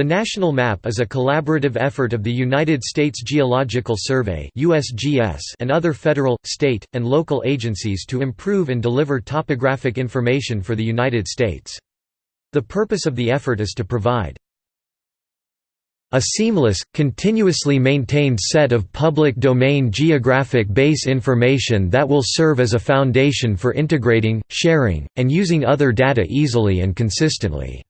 The National Map is a collaborative effort of the United States Geological Survey and other federal, state, and local agencies to improve and deliver topographic information for the United States. The purpose of the effort is to provide a seamless, continuously maintained set of public domain geographic base information that will serve as a foundation for integrating, sharing, and using other data easily and consistently.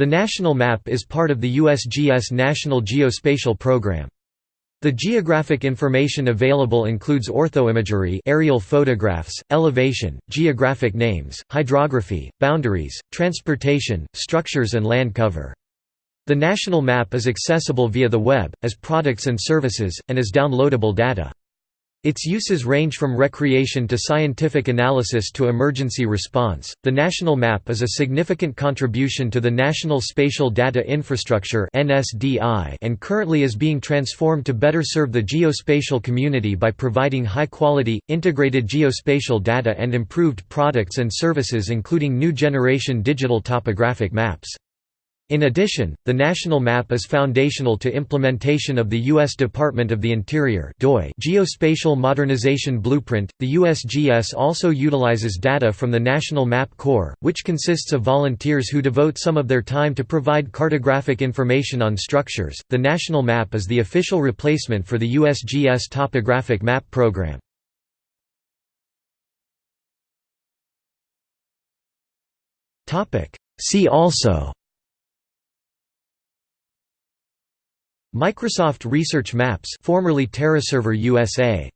The national map is part of the USGS National Geospatial Program. The geographic information available includes orthoimagery aerial photographs, elevation, geographic names, hydrography, boundaries, transportation, structures and land cover. The national map is accessible via the web, as products and services, and as downloadable data. Its uses range from recreation to scientific analysis to emergency response. The national map is a significant contribution to the National Spatial Data Infrastructure (NSDI) and currently is being transformed to better serve the geospatial community by providing high-quality integrated geospatial data and improved products and services including new generation digital topographic maps. In addition, the national map is foundational to implementation of the U.S. Department of the Interior Geospatial Modernization Blueprint. The USGS also utilizes data from the National Map Corps, which consists of volunteers who devote some of their time to provide cartographic information on structures. The national map is the official replacement for the USGS Topographic Map Program. See also Microsoft Research Maps formerly TerraServer USA